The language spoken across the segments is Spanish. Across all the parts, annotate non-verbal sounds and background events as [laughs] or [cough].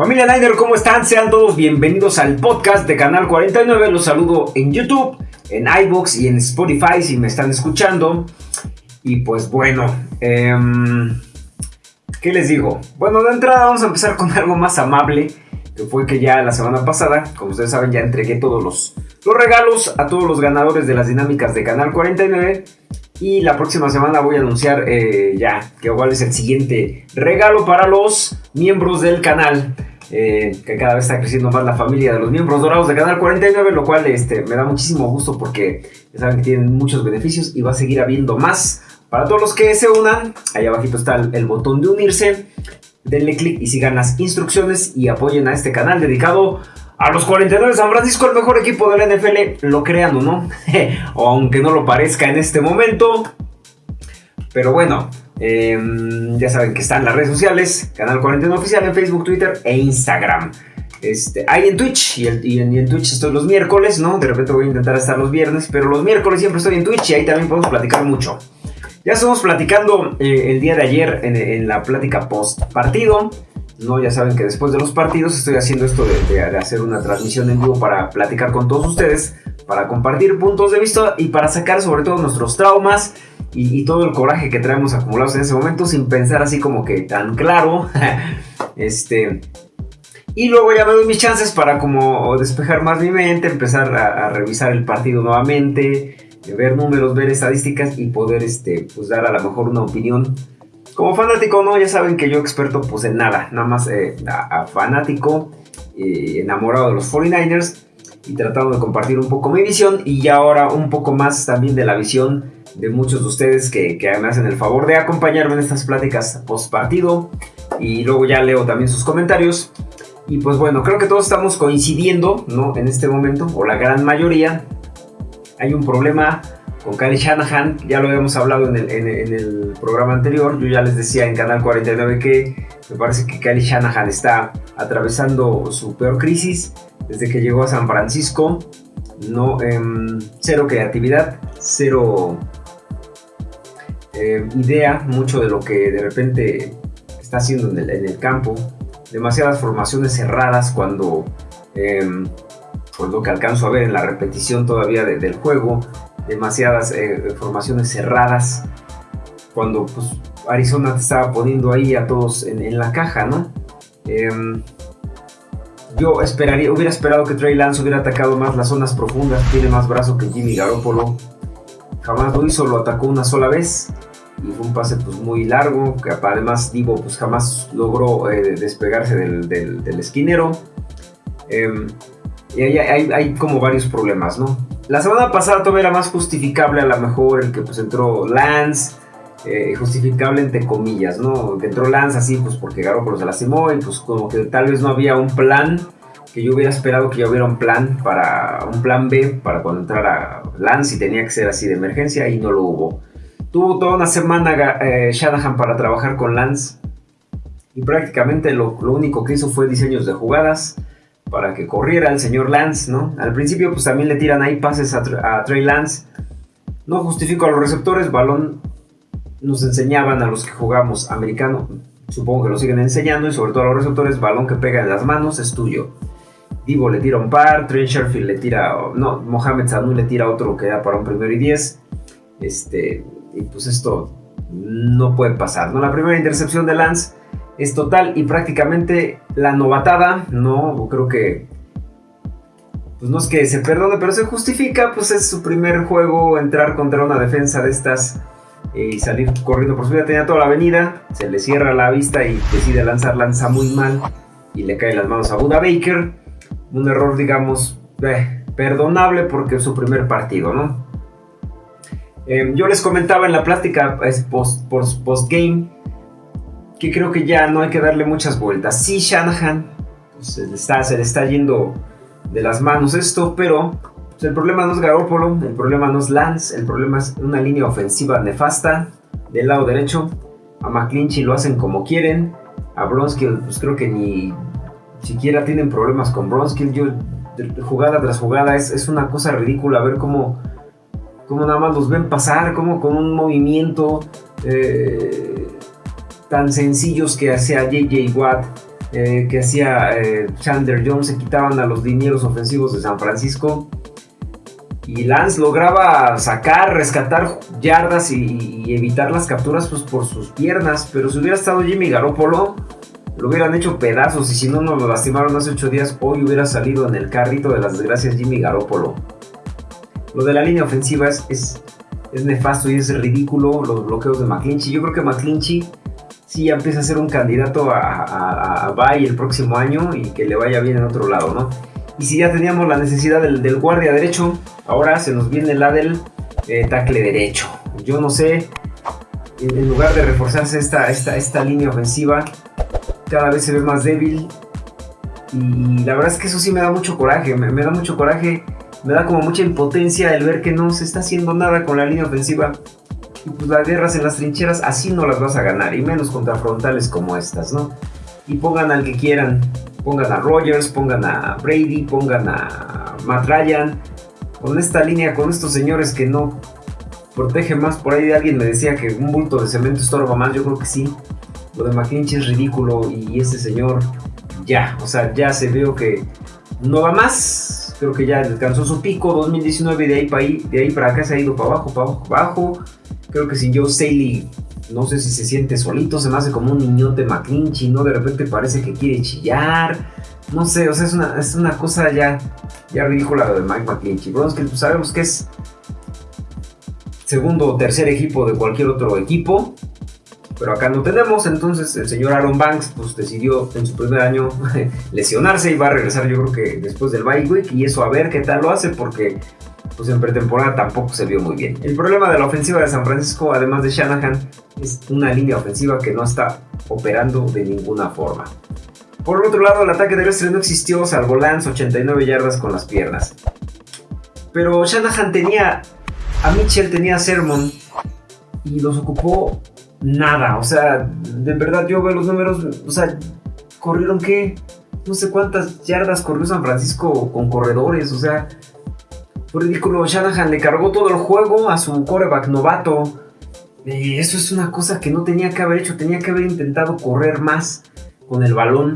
Familia Niner, ¿cómo están? Sean todos bienvenidos al podcast de Canal 49. Los saludo en YouTube, en iBox y en Spotify si me están escuchando. Y pues bueno, em, ¿qué les digo? Bueno, de entrada vamos a empezar con algo más amable, que fue que ya la semana pasada, como ustedes saben, ya entregué todos los, los regalos a todos los ganadores de las dinámicas de Canal 49. Y la próxima semana voy a anunciar eh, ya que cuál es el siguiente regalo para los miembros del canal. Eh, que cada vez está creciendo más la familia de los miembros dorados de Canal 49, lo cual este, me da muchísimo gusto porque saben que tienen muchos beneficios y va a seguir habiendo más. Para todos los que se unan, ahí abajito está el, botón de unirse, denle clic y sigan las instrucciones y apoyen a este canal dedicado a los 49 de San Francisco, el mejor equipo de la NFL, lo crean o no, [laughs] aunque no lo parezca en este momento. Pero bueno, Em, ya saben que están las redes sociales, Canal 49 Oficial en Facebook, Twitter e Instagram. Este, hay en Twitch y, en, Twitch estoy los miércoles, ¿no? De repente voy a intentar estar los viernes, pero los miércoles siempre estoy en Twitch y ahí también podemos platicar mucho. Ya estamos platicando eh, el día de ayer en, la plática post partido. ¿No? Ya saben que después de los partidos estoy haciendo esto de, hacer una transmisión en vivo para platicar con todos ustedes, para compartir puntos de vista y para sacar sobre todo nuestros traumas y, todo el coraje que traemos acumulados en ese momento sin pensar así como que tan claro. [laughs] este. Y luego ya me doy mis chances para como despejar más mi mente, empezar a, revisar el partido nuevamente, ver números, ver estadísticas y poder este, pues dar a lo mejor una opinión. Como fanático, no, ya saben que yo experto pues en nada, nada más eh, fanático, eh, enamorado de los 49ers y tratando de compartir un poco mi visión y ahora un poco más también de la visión de muchos de ustedes que, me hacen el favor de acompañarme en estas pláticas post partido y luego ya leo también sus comentarios. Y pues bueno, creo que todos estamos coincidiendo, ¿no? En este momento, o la gran mayoría. Hay un problema con Kyle Shanahan, ya lo habíamos hablado en el, programa anterior. Yo ya les decía en Canal 49 que me parece que Kyle Shanahan está atravesando su peor crisis desde que llegó a San Francisco. No, em, cero creatividad, cero eh, idea mucho de lo que de repente está haciendo en el, campo. Demasiadas formaciones cerradas cuando, eh, pues lo que alcanzo a ver en la repetición todavía del juego. Demasiadas eh, formaciones cerradas cuando pues, Arizona te estaba poniendo ahí a todos en, la caja, ¿no? Em, yo esperaría, hubiera esperado que Trey Lance hubiera atacado más las zonas profundas, tiene más brazo que Jimmy Garoppolo. Jamás lo hizo, lo atacó una sola vez y fue un pase pues muy largo, que además Divo pues jamás logró eh, despegarse del, esquinero. Em, y hay, hay, como varios problemas, ¿no? La semana pasada todavía era más justificable a lo mejor el que pues entró Lance, eh, justificable entre comillas, ¿no? Que entró Lance así pues porque Garoppolo se lastimó y pues como que tal vez no había un plan, que yo hubiera esperado que ya hubiera un plan para, un plan B para cuando entrara Lance y tenía que ser así de emergencia y no lo hubo. Tuvo toda una semana eh, Shanahan para trabajar con Lance y prácticamente lo, único que hizo fue diseños de jugadas para que corriera el señor Lance, ¿no? Al principio pues también le tiran ahí pases a, Trey Lance. No justifico a los receptores, balón nos enseñaban a los que jugamos americano, supongo que lo siguen enseñando y sobre todo a los receptores, balón que pega en las manos es tuyo. Divo le tira un par, Trey Sherfield le tira, no, Mohamed Sanu le tira otro que da para un primero y diez. Este, y pues esto no puede pasar, ¿no? La primera intercepción de Lance es total y prácticamente la novatada, ¿no? Creo que pues no es que se perdone, pero se justifica, pues es su primer juego entrar contra una defensa de estas eh, y salir corriendo por su vida. Tenía toda la avenida, se le cierra la vista y decide lanzar, lanza muy mal y le cae las manos a Buda Baker. Un error, digamos, eh, perdonable porque es su primer partido, ¿no? Em, yo les comentaba en la plática post, post, game que creo que ya no hay que darle muchas vueltas. Sí, Shanahan pues, se, le está, se, le está, yendo de las manos esto, pero pues, el problema no es Garoppolo, el problema no es Lance, el problema es una línea ofensiva nefasta del lado derecho. A McClinchy lo hacen como quieren. A Bronski, pues creo que ni siquiera tienen problemas con Bronski. Yo, jugada tras jugada, es, es una cosa ridícula ver cómo cómo nada más los ven pasar, como con un movimiento eh, tan sencillos que hacía JJ Watt, eh, que hacía eh, Chandler Jones, se quitaban a los linieros ofensivos de San Francisco. Y Lance lograba sacar, rescatar yardas y, evitar las capturas pues, por sus piernas. Pero si hubiera estado Jimmy Garoppolo, lo hubieran hecho pedazos. Y si no nos lo lastimaron hace 8 días, hoy hubiera salido en el carrito de las desgracias Jimmy Garoppolo. Lo de la línea ofensiva es, es, nefasto y es ridículo. Los bloqueos de McClinchy. Yo creo que McClinchy sí ya empieza a ser un candidato a, a, Bay el próximo año y que le vaya bien en otro lado, ¿no? Y si ya teníamos la necesidad del, guardia derecho, ahora se nos viene la del eh, tackle derecho. Yo no sé, en lugar de reforzarse esta, esta, esta línea ofensiva, cada vez se ve más débil. Y la verdad es que eso sí me da mucho coraje, me, me da mucho coraje, me da como mucha impotencia el ver que no se está haciendo nada con la línea ofensiva y pues las guerras en las trincheras así no las vas a ganar, y menos contra frontales como estas, ¿no? Y pongan al que quieran, pongan a Rogers, pongan a Brady, pongan a Matt con esta línea, con estos señores que no protegen más. Por ahí alguien me decía que un bulto de cemento estorba más, yo creo que sí. Lo de McClinchy es ridículo y ese señor ya, o sea, ya se veo que no va más. Creo que ya alcanzó su pico 2019 de ahí para ahí, de ahí para acá se ha ido para abajo, para abajo, para abajo. Creo que si Joe Staley, no sé si se siente solito, se me hace como un niñote McClinchy, ¿no? De repente parece que quiere chillar. No sé, o sea, es una, es una cosa ya, ya ridícula lo de Mike McClinchy. que pues, sabemos que es segundo o tercer equipo de cualquier otro equipo. Pero acá no tenemos, entonces el señor Aaron Banks pues decidió en su primer año [laughs] lesionarse y va a regresar yo creo que después del bye week y eso a ver qué tal lo hace porque pues en pretemporada tampoco se vio muy bien. El problema de la ofensiva de San Francisco, además de Shanahan, es una línea ofensiva que no está operando de ninguna forma. Por otro lado, el ataque terrestre no existió, salvo Lance 89 yardas con las piernas. Pero Shanahan tenía a Mitchell, tenía a Sermon y los ocupó nada. O sea, de verdad yo veo los números, o sea, corrieron qué, no sé cuántas yardas corrió San Francisco con corredores, o sea, ridículo. Shanahan le cargó todo el juego a su coreback novato. Y eso es una cosa que no tenía que haber hecho. Tenía que haber intentado correr más con el balón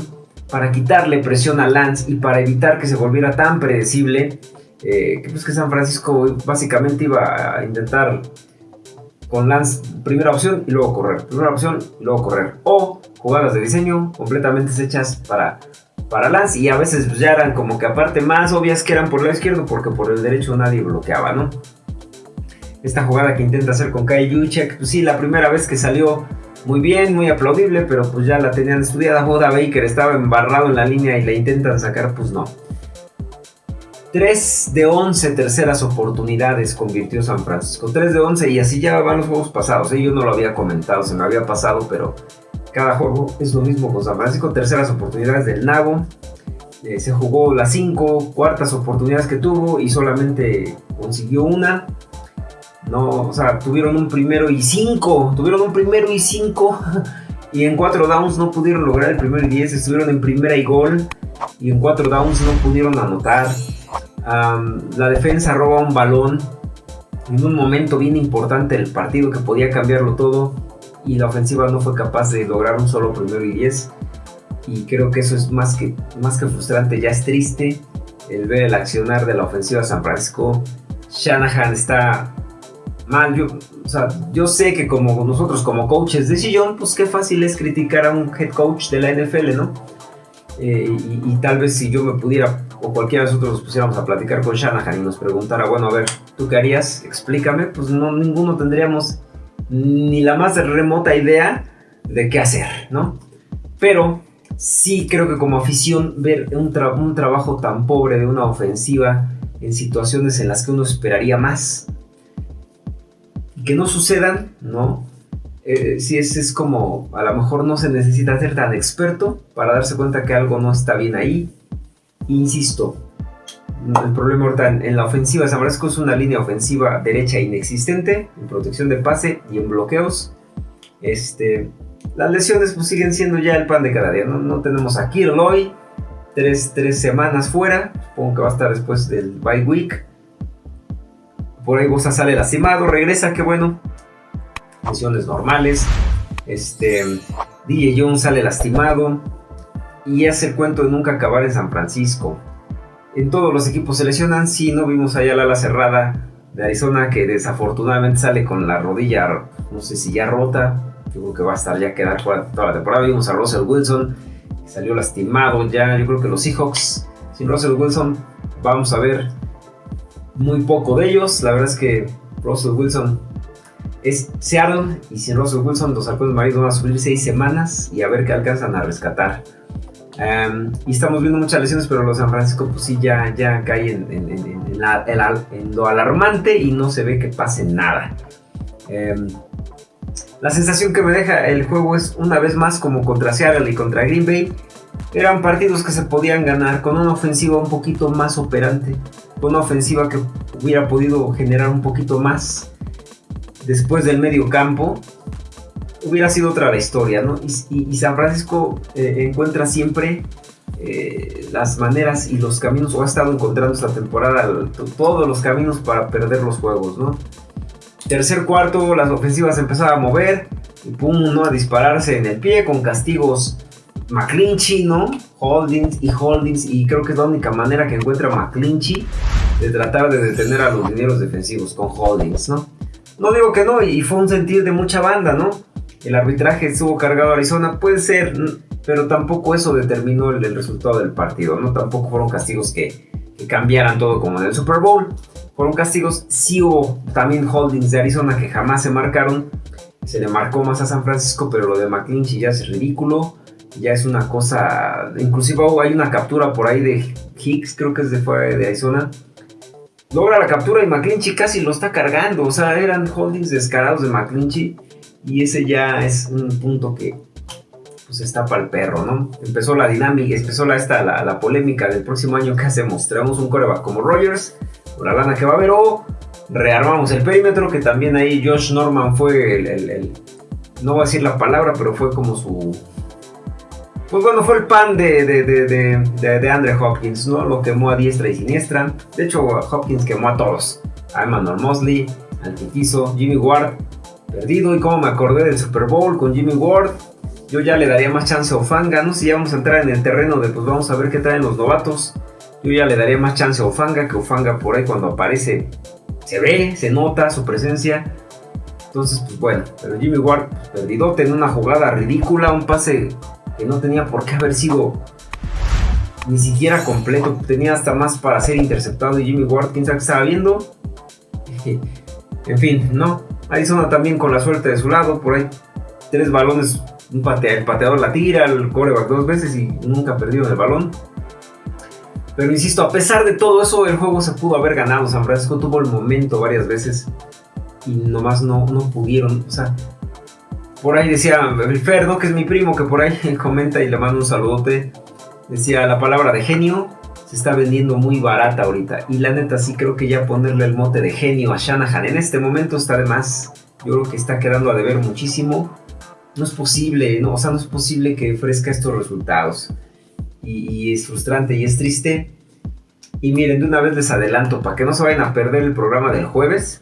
para quitarle presión a Lance y para evitar que se volviera tan predecible. Eh, que pues que San Francisco básicamente iba a intentar con Lance primera opción y luego correr. Primera opción y luego correr. O jugadas de diseño completamente hechas para para Lance y a veces pues, ya eran como que aparte más obvias que eran por el lado izquierdo porque por el derecho nadie bloqueaba, ¿no? Esta jugada que intenta hacer con Kai Juchek, pues sí, la primera vez que salió muy bien, muy aplaudible, pero pues ya la tenían estudiada. Boda Baker estaba embarrado en la línea y la intentan sacar, pues no. 3 de 11 terceras oportunidades convirtió San Francisco. 3 de 11 y así ya van los juegos pasados. ¿eh? Yo no lo había comentado, se me había pasado, pero cada juego es lo mismo con San Francisco. Terceras oportunidades del Nabo. Eh, se jugó las cinco cuartas oportunidades que tuvo y solamente consiguió una. No, o sea, tuvieron un primero y cinco. Tuvieron un primero y cinco. [laughs] y en cuatro downs no pudieron lograr el primero y diez. Estuvieron en primera y gol. Y en cuatro downs no pudieron anotar. la defensa roba un balón en un momento bien importante del partido que podía cambiarlo todo y la ofensiva no fue capaz de lograr un solo primero y diez. Y creo que eso es más que, más que frustrante, ya es triste el ver el accionar de la ofensiva San Francisco. Shanahan está mal. Yo, o sea, yo sé que como nosotros como coaches de sillón, pues qué fácil es criticar a un head coach de la NFL, ¿no? Eh, y, tal vez si yo me pudiera, o cualquiera de nosotros nos pusiéramos a platicar con Shanahan y nos preguntara, bueno, a ver, ¿tú qué harías? Explícame, pues no, ninguno tendríamos ni la más remota idea de qué hacer, ¿no? Pero sí creo que como afición ver un, trabajo tan pobre de una ofensiva en situaciones en las que uno esperaría más, que no sucedan, ¿no? Eh, si es, es como, a lo mejor no se necesita ser tan experto para darse cuenta que algo no está bien ahí. Insisto, el problema ahorita en, la ofensiva San Francisco es una línea ofensiva derecha inexistente en protección de pase y en bloqueos. Este, las lesiones pues siguen siendo ya el pan de cada día. No, tenemos a Kirloy, tres, tres semanas fuera. Supongo que va a estar después del bye week. Por ahí Bosa sale lastimado, regresa, qué bueno. Lesiones normales. Este, DJ Jones sale lastimado. y es el cuento de nunca acabar en San Francisco. En todos los equipos se lesionan, sí, no vimos allá la ala cerrada de Arizona que desafortunadamente sale con la rodilla, no sé si ya rota, yo creo que va a estar ya quedar toda la temporada. Vimos a Russell Wilson, que salió lastimado ya, yo creo que los Seahawks sin Russell Wilson vamos a ver muy poco de ellos, la verdad es que Russell Wilson es Seattle y sin Russell Wilson los halcones marinos van a subir seis semanas y a ver qué alcanzan a rescatar. Em, y estamos viendo muchas lesiones, pero los San Francisco pues sí ya, ya cae en, lo alarmante y no se ve que pase nada. Em, la sensación que me deja el juego es una vez más como contra Seattle y contra Green Bay. Eran partidos que se podían ganar con una ofensiva un poquito más operante, con una ofensiva que hubiera podido generar un poquito más después del medio campo hubiera sido otra la historia, ¿no? Y, San Francisco eh, encuentra siempre eh, las maneras y los caminos, o ha estado encontrando esta temporada todos los caminos para perder los juegos, ¿no? Tercer cuarto, las ofensivas empezaban a mover y pum, ¿no? A dispararse en el pie con castigos McClinchy, ¿no? Holdings y Holdings, y creo que es la única manera que encuentra McClinchy de tratar de detener a los dineros defensivos con Holdings, ¿no? No digo que no, y fue un sentir de mucha banda, ¿no? El arbitraje estuvo cargado a Arizona, puede ser, pero tampoco eso determinó el, resultado del partido, ¿no? Tampoco fueron castigos que, cambiaran todo como en el Super Bowl. Fueron castigos, sí hubo también holdings de Arizona que jamás se marcaron. Se le marcó más a San Francisco, pero lo de McClinchy ya es ridículo. Ya es una cosa. Inclusive hay una captura por ahí de Hicks, creo que es de, de Arizona. Logra la captura y McClinchy casi lo está cargando. O sea, eran holdings descarados de McClinchy y ese ya es un punto que pues está para el perro, ¿no? Empezó la dinámica, empezó la, esta, la, polémica del próximo año, ¿qué hacemos? [laughs] ¿Traemos un coreback como Rogers? ¿Por la lana que va a haber? ¿O rearmamos el perímetro? Que también ahí Josh Norman fue el, no voy a decir la palabra, pero fue como su... Pues bueno, fue el pan de, de, de, de, Andre Hopkins, ¿no? Lo quemó a diestra y siniestra. De hecho, Hopkins quemó a todos. A Emmanuel Mosley, al Jimmy Ward perdido y como me acordé del Super Bowl con Jimmy Ward. Yo ya le daría más chance a Ofanga, no si ya vamos a entrar en el terreno de pues vamos a ver qué traen los novatos. Yo ya le daría más chance a Ofanga, que Ofanga por ahí cuando aparece se ve, se nota su presencia. Entonces, pues bueno, pero Jimmy Ward pues, perdido en una jugada ridícula, un pase que no tenía por qué haber sido ni siquiera completo, tenía hasta más para ser interceptado y Jimmy Ward, quién sabe qué estaba viendo. [laughs] En fin, no, Arizona también con la suerte de su lado, por ahí tres balones, el pateador la tira, el coreback dos veces y nunca perdido el balón. Pero insisto, a pesar de todo eso, el juego se pudo haber ganado. San Francisco tuvo el momento varias veces y nomás no, no pudieron. O sea, por ahí decía el Ferdo, que es mi primo, que por ahí [laughs] comenta y le mando un saludote. Decía la palabra de genio está vendiendo muy barata ahorita. Y la neta sí creo que ya ponerle el mote de genio a Shanahan en este momento está de más. Yo creo que está quedando a deber muchísimo. No es posible, ¿no? o sea, no es posible que ofrezca estos resultados. Y, es frustrante y es triste. Y miren, de una vez les adelanto, para que no se vayan a perder el programa del jueves.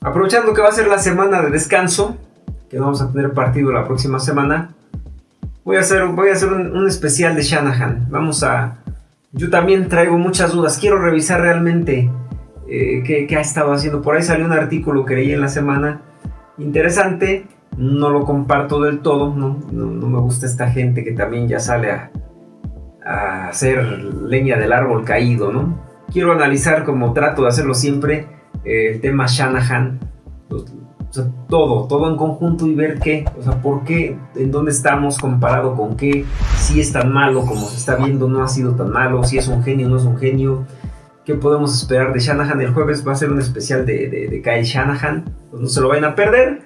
Aprovechando que va a ser la semana de descanso, que no vamos a tener partido la próxima semana, Voy a hacer, voy a hacer un, especial de Shanahan. Vamos a... Yo también traigo muchas dudas. Quiero revisar realmente eh, qué, ha estado haciendo. Por ahí salió un artículo que leí en la semana. Interesante. No lo comparto del todo. No, no, me gusta esta gente que también ya sale a, a hacer leña del árbol caído, ¿no? Quiero analizar como trato de hacerlo siempre el tema Shanahan o sea, todo, todo en conjunto y ver qué, o sea, por qué, en dónde estamos comparado con qué, si es tan malo como se está viendo, no ha sido tan malo, si es un genio, no es un genio, qué podemos esperar de Shanahan. El jueves va a ser un especial de, de, Kyle Shanahan, pues no se lo vayan a perder,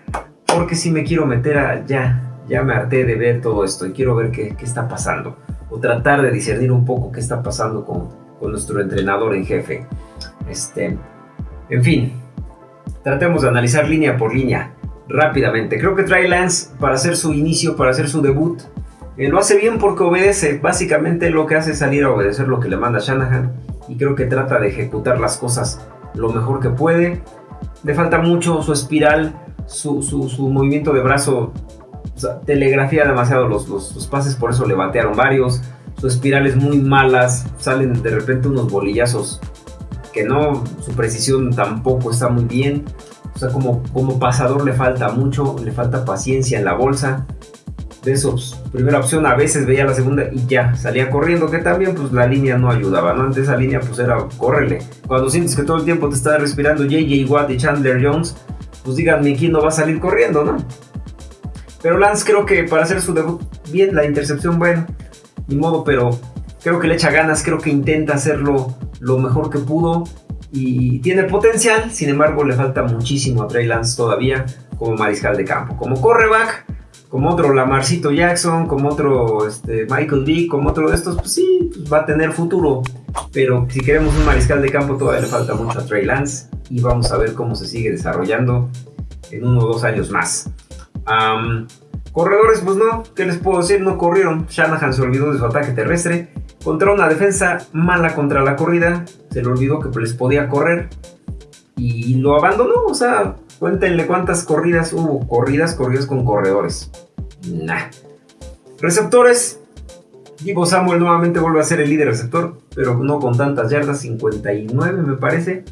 porque si me quiero meter a, ya, ya me harté de ver todo esto y quiero ver qué, qué está pasando, o tratar de discernir un poco qué está pasando con, con nuestro entrenador en jefe. Este, en fin, tratemos de analizar línea por línea rápidamente. Creo que Trey Lance, para hacer su inicio, para hacer su debut, eh, lo hace bien porque obedece. Básicamente lo que hace es salir a obedecer lo que le manda Shanahan. Y creo que trata de ejecutar las cosas lo mejor que puede. Le falta mucho su espiral, su, movimiento de brazo telegrafía demasiado los, los, pases, por eso le batearon varios. Sus espirales muy malas, salen de repente unos bolillazos que no, su precisión tampoco está muy bien. O sea, como, como pasador le falta mucho, le falta paciencia en la bolsa. De esos, primera opción, a veces veía la segunda y ya, salía corriendo, que también pues la línea no ayudaba, ¿no? Antes esa línea pues era córrele. Cuando sientes que todo el tiempo te está respirando JJ Watt y Chandler Jones, pues díganme quién no va a salir corriendo, ¿no? Pero Lance creo que para hacer su debut, bien, la intercepción, bueno, ni modo, pero creo que le echa ganas, creo que intenta hacerlo lo mejor que pudo y tiene potencial, sin embargo le falta muchísimo a Trey Lance todavía como mariscal de campo. Como correback, como otro Lamarcito Jackson, como otro este, Michael Vick, como otro de estos, pues sí, pues va a tener futuro. Pero si queremos un mariscal de campo todavía le falta mucho a Trey Lance y vamos a ver cómo se sigue desarrollando en uno o dos años más. corredores, pues no, ¿qué les puedo decir? No corrieron. Shanahan se olvidó de su ataque terrestre. Contra una defensa mala contra la corrida, se le olvidó que les podía correr y lo abandonó. O sea, cuéntenle cuántas corridas hubo. Corridas, corridas con corredores. Nah. Receptores. Divo Samuel nuevamente vuelve a ser el líder receptor, pero no con tantas yardas, 59 me parece.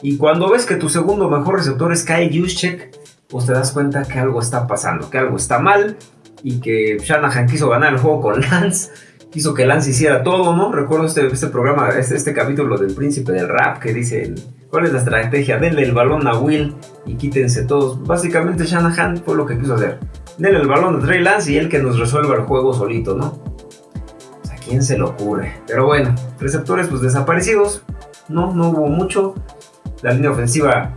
Y cuando ves que tu segundo mejor receptor es Kyle Juszczyk, pues te das cuenta que algo está pasando, que algo está mal y que Shanahan quiso ganar el juego con Lance, quiso que Lance hiciera todo, ¿no? Recuerdo este, este programa, este, este capítulo del príncipe del rap que dice, ¿cuál es la estrategia? Denle el balón a Will y quítense todos. Básicamente Shanahan fue lo que quiso hacer. Denle el balón a Trey Lance y él que nos resuelva el juego solito, ¿no? ¿A quién se le ocurre? Pero bueno, receptores pues desaparecidos, no, no hubo mucho. La línea ofensiva.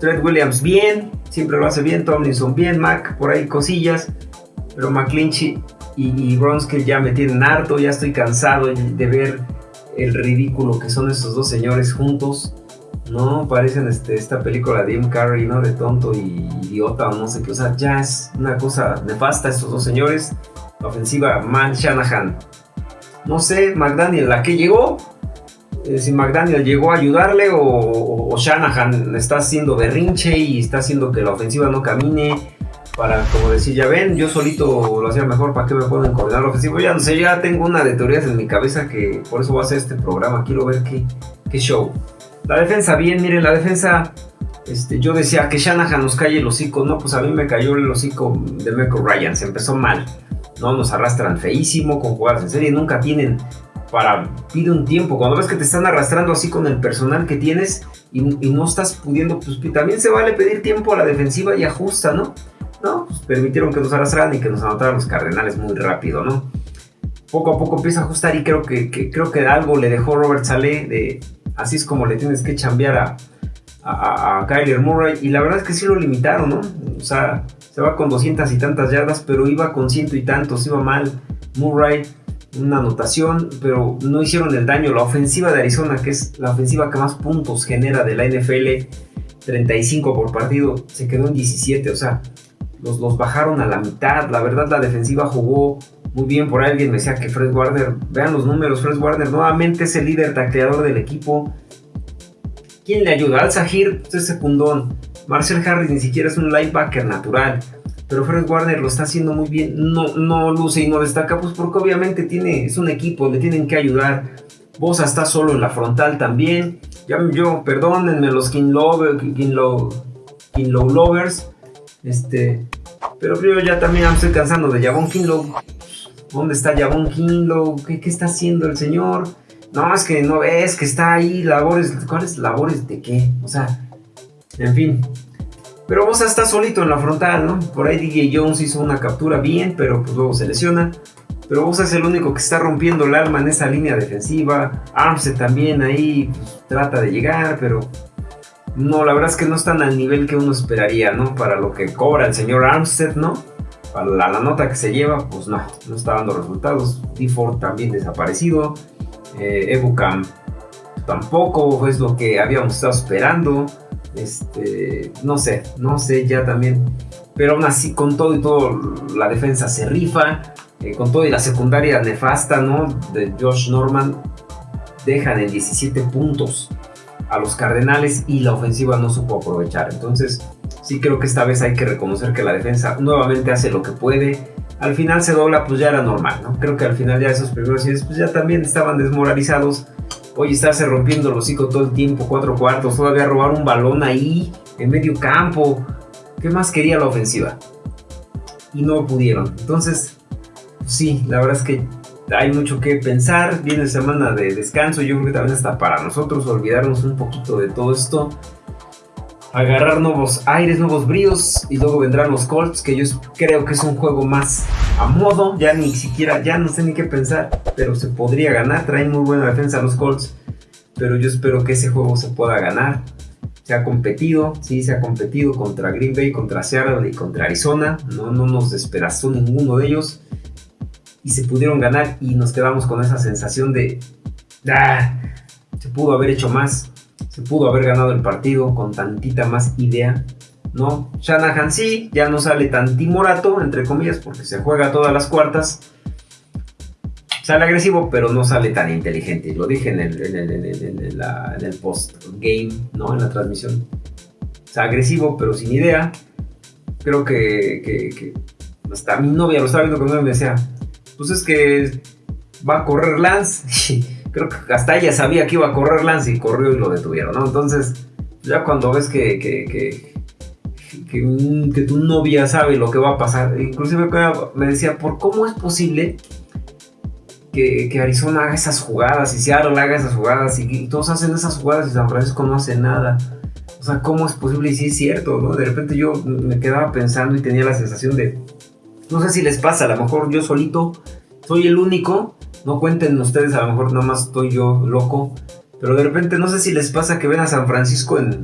Trent Williams bien, siempre lo hace bien. Tomlinson bien, Mac por ahí cosillas. Pero McClinchy y, y Bronskill ya me tienen harto. Ya estoy cansado de ver el ridículo que son esos dos señores juntos. No, parecen este, esta película de Jim Carrey, ¿no? De tonto y idiota o no sé qué. O sea, ya es una cosa nefasta estos dos señores. La ofensiva, Man Shanahan. No sé, McDaniel, ¿a qué llegó? Eh, si McDaniel llegó a ayudarle o, Shanahan está haciendo berrinche y está haciendo que la ofensiva no camine para como decir, ya ven, yo solito lo hacía mejor, ¿para qué me pueden coordinar la ofensiva? Ya no sé, ya tengo una de teorías en mi cabeza que por eso voy a hacer este programa, quiero ver qué, qué show. La defensa, bien, miren, la defensa, este, yo decía que Shanahan nos calle el hocico, no, pues a mí me cayó el hocico de Michael Ryan, se empezó mal, no, nos arrastran feísimo con jugadas en serie, nunca tienen para pide un tiempo. Cuando ves que te están arrastrando así con el personal que tienes y, no estás pudiendo, pues también se vale pedir tiempo a la defensiva y ajusta, ¿no? Pues permitieron que nos arrastraran y que nos anotaran los cardenales muy rápido, ¿no? Poco a poco empieza a ajustar y creo que, creo que algo le dejó Robert Saleh de así es como le tienes que chambear a, a, Kyler Murray y la verdad es que sí lo limitaron, ¿no? O sea, se va con doscientas y tantas yardas, pero iba con ciento y tantos, iba mal Murray una anotación, pero no hicieron el daño. La ofensiva de Arizona, que es la ofensiva que más puntos genera de la NFL, 35 por partido, se quedó en 17. O sea, los, bajaron a la mitad. La verdad, la defensiva jugó muy bien. Por alguien me decía que Fred Warner, vean los números, Fred Warner nuevamente es el líder tacleador del equipo. ¿Quién le ayuda? Al Sahir, es secundón. Marcel Harris ni siquiera es un linebacker natural pero Fred Warner lo está haciendo muy bien, no, no luce y no destaca, pues porque obviamente tiene, es un equipo, le tienen que ayudar. Bosa está solo en la frontal también. Ya, yo, perdónenme los King, Lover, Lovers. Este, pero yo ya también estoy cansando de Javon Kinlow. ¿Dónde está Javon Kinlow? ¿Qué, ¿Qué está haciendo el señor? No, es que no ves que está ahí, labores. ¿Cuáles labores de qué? O sea, en fin, pero Bosa está solito en la frontal, ¿no? Por ahí DJ Jones hizo una captura bien, pero pues luego se lesiona. Pero Bosa es el único que está rompiendo el alma en esa línea defensiva. Armstead también ahí pues, trata de llegar, pero no, la verdad es que no están al nivel que uno esperaría, ¿no? Para lo que cobra el señor Armstead, ¿no? Para la, nota que se lleva, pues no, no está dando resultados. D4 también desaparecido. Eh, tampoco es lo que habíamos estado esperando. Este, no sé, no sé ya también. Pero aún así, con todo y todo, la defensa se rifa. Eh, con todo y la secundaria nefasta, ¿no? De Josh Norman, dejan en 17 puntos a los Cardenales y la ofensiva no supo aprovechar. Entonces, sí creo que esta vez hay que reconocer que la defensa nuevamente hace lo que puede. Al final se dobla, pues ya era normal, ¿no? Creo que al final ya esos primeros días, pues ya también estaban desmoralizados. Oye, estarse rompiendo el hocico todo el tiempo, cuatro cuartos, todavía robar un balón ahí, en medio campo. ¿Qué más quería la ofensiva? Y no pudieron. Entonces, sí, la verdad es que hay mucho que pensar. Viene semana de descanso. Yo creo que también hasta para nosotros olvidarnos un poquito de todo esto agarrar nuevos aires, nuevos bríos y luego vendrán los Colts, que yo creo que es un juego más a modo, ya ni siquiera, ya no sé ni qué pensar, pero se podría ganar, traen muy buena defensa los Colts, pero yo espero que ese juego se pueda ganar. Se ha competido, sí, se ha competido contra Green Bay, contra Seattle y contra Arizona, no, no nos despedazó ninguno de ellos y se pudieron ganar y nos quedamos con esa sensación de, ah, se pudo haber hecho más, se pudo haber ganado el partido con tantita más idea. ¿no? Shanahan sí, ya no sale tan timorato, entre comillas, porque se juega todas las cuartas. Sale agresivo, pero no sale tan inteligente. Lo dije en el, en el, post-game, ¿no? En la transmisión. O agresivo, pero sin idea. Creo que, que, hasta mi novia lo estaba viendo con me decía, pues es que va a correr Lance. [laughs] creo que hasta ella sabía que iba a correr Lance y corrió y lo detuvieron, ¿no? Entonces, ya cuando ves que, que, que, tu novia sabe lo que va a pasar, inclusive me decía, ¿por cómo es posible que, Arizona haga esas jugadas y Seattle haga esas jugadas y, todos hacen esas jugadas y San Francisco no hace nada? O sea, ¿cómo es posible? Y sí es cierto, ¿no? De repente yo me quedaba pensando y tenía la sensación de, no sé si les pasa, a lo mejor yo solito soy el único no cuenten ustedes, a lo mejor nada más estoy yo loco. Pero de repente no sé si les pasa que ven a San Francisco en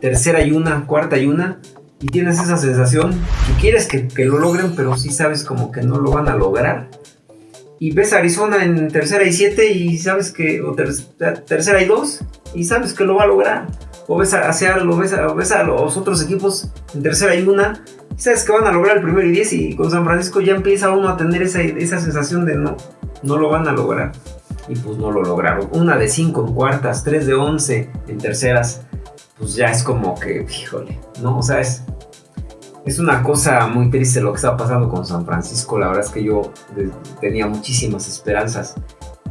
tercera y una, cuarta y una. Y tienes esa sensación que quieres que, lo logren, pero sí sabes como que no lo van a lograr. Y ves a Arizona en tercera y siete y sabes que, o tercera y dos, y sabes que lo va a lograr. O ves a, o ves a, ves a los otros equipos en tercera y una sabes que van a lograr el primero y 10 y con San Francisco ya empieza uno a tener esa, esa sensación de no, no lo van a lograr. Y pues no lo lograron. Una de 5 en cuartas, 3 de 11 en terceras, pues ya es como que, híjole, ¿no? O sea, es, es una cosa muy triste lo que está pasando con San Francisco. La verdad es que yo tenía muchísimas esperanzas.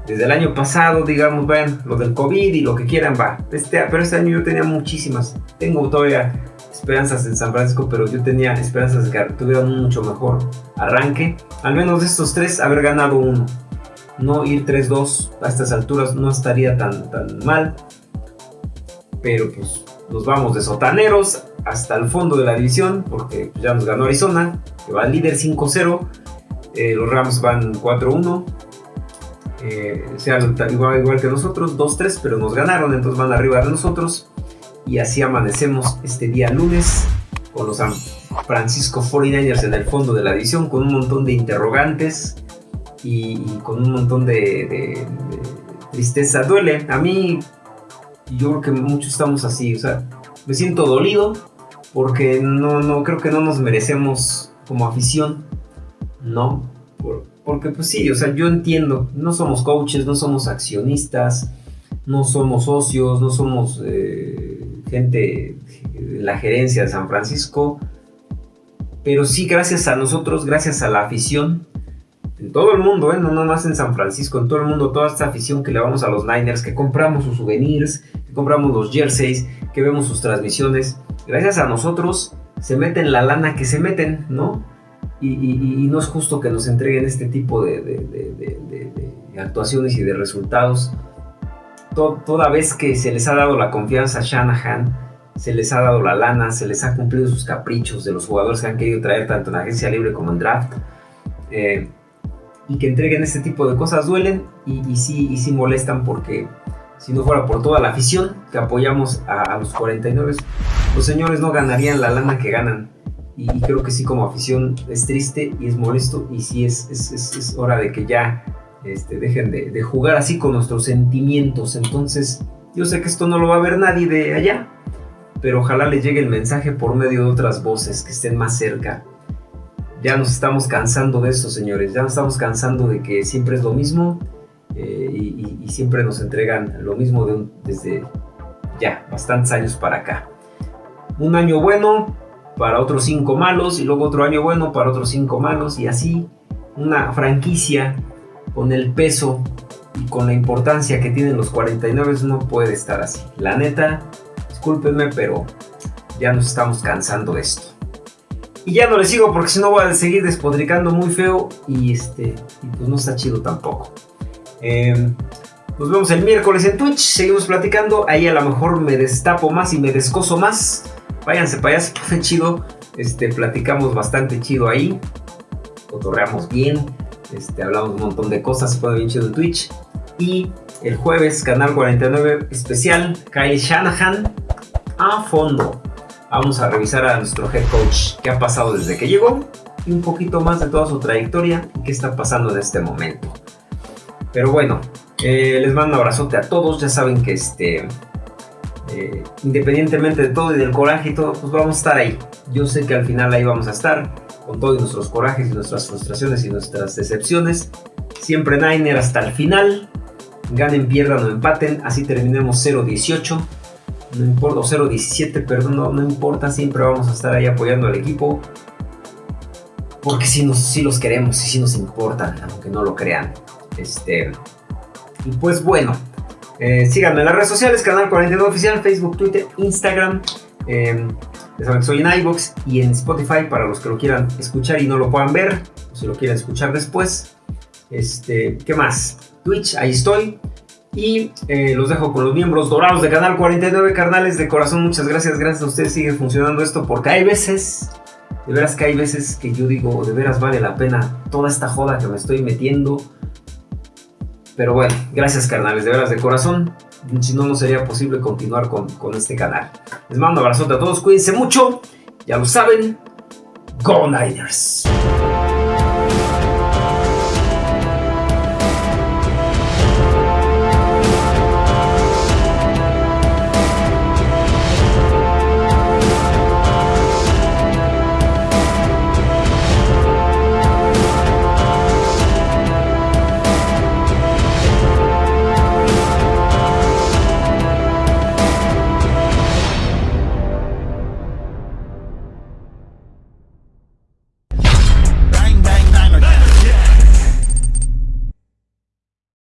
Desde el año pasado, digamos, ven, lo del COVID y lo que quieran, va. Este, pero este año yo tenía muchísimas. Tengo todavía esperanzas en San Francisco, pero yo tenía esperanzas de que tuvieran un mucho mejor arranque. Al menos de estos tres, haber ganado uno. No ir 3-2 a estas alturas no estaría tan, tan mal. Pero pues nos vamos de sotaneros hasta el fondo de la división, porque ya nos ganó Arizona, que va al líder 5-0. Eh, los Rams van 4-1. Eh, sean igual, igual que nosotros, 2-3, pero nos ganaron, entonces van arriba de nosotros. Y así amanecemos este día lunes con los San Francisco 49ers en el fondo de la división, con un montón de interrogantes y, con un montón de, tristeza. Duele, a mí, yo creo que muchos estamos así, o sea, me siento dolido porque no, no creo que no nos merecemos como afición, ¿no? Porque pues sí, o sea, yo entiendo, no somos coaches, no somos accionistas, no somos socios, no somos... Eh, gente de la gerencia de San Francisco, pero sí gracias a nosotros, gracias a la afición, en todo el mundo, ¿eh? no nada más en San Francisco, en todo el mundo, toda esta afición que le vamos a los Niners, que compramos sus souvenirs, que compramos los jerseys, que vemos sus transmisiones, gracias a nosotros se meten la lana que se meten, ¿no? Y, no es justo que nos entreguen este tipo de, de actuaciones y de resultados toda vez que se les ha dado la confianza a Shanahan, se les ha dado la lana, se les ha cumplido sus caprichos de los jugadores que han querido traer tanto en agencia libre como en draft. Eh, y que entreguen este tipo de cosas duelen y, sí, y sí molestan porque si no fuera por toda la afición que apoyamos a, los 49, los señores no ganarían la lana que ganan. Y, creo que sí como afición es triste y es molesto y sí es, es, es hora de que ya este, dejen de, jugar así con nuestros sentimientos. Entonces, yo sé que esto no lo va a ver nadie de allá, pero ojalá les llegue el mensaje por medio de otras voces que estén más cerca. Ya nos estamos cansando de esto, señores. Ya nos estamos cansando de que siempre es lo mismo eh, y, siempre nos entregan lo mismo desde ya bastantes años para acá. un año bueno para otros cinco malos y luego otro año bueno para otros cinco malos y así una franquicia con el peso y con la importancia que tienen los 49 no puede estar así. La neta, discúlpenme, pero ya nos estamos cansando de esto. Y ya no le sigo porque si no voy a seguir despodricando muy feo y este y pues no está chido tampoco. Em, nos vemos el miércoles en Twitch, seguimos platicando, ahí a lo mejor me destapo más y me descoso más. Váyanse para allá, se chido. Este, platicamos bastante chido ahí. Cotorreamos bien. Este, hablamos un montón de cosas, se pone bien chido en Twitch. Y el jueves, Canal 49 especial, Kyle Shanahan a fondo. Vamos a revisar a nuestro head coach, qué ha pasado desde que llegó y un poquito más de toda su trayectoria y qué está pasando en este momento. Pero bueno, eh, les mando un abrazote a todos. Ya saben que este, independientemente de todo y del coraje y pues vamos a estar ahí. Yo sé que al final ahí vamos a estar con todos nuestros corajes y nuestras frustraciones y nuestras decepciones. Siempre Niner hasta el final. Ganen, pierdan o empaten. Así terminemos 0-18. No importa, o 0-17, perdón, no, importa. Siempre vamos a estar ahí apoyando al equipo. Porque si nos, los queremos y si nos importan, aunque no lo crean. Este, y pues bueno, eh, síganme en las redes sociales, Canal 49 Oficial, Facebook, Twitter, Instagram. Eh, soy en iBox y en Spotify para los que lo quieran escuchar y no lo puedan ver, si lo quieren escuchar después. Este, ¿Qué más? Twitch, ahí estoy. Y eh, los dejo con los miembros dorados de Canal 49, carnales de corazón. Muchas gracias, gracias a ustedes sigue funcionando esto porque hay veces, de veras que hay veces que yo digo, de veras vale la pena toda esta joda que me estoy metiendo pero bueno, gracias carnales, de veras de corazón. Si no, no sería posible continuar con, con este canal. Les mando un abrazote a todos, cuídense mucho. Ya lo saben, Go Niners.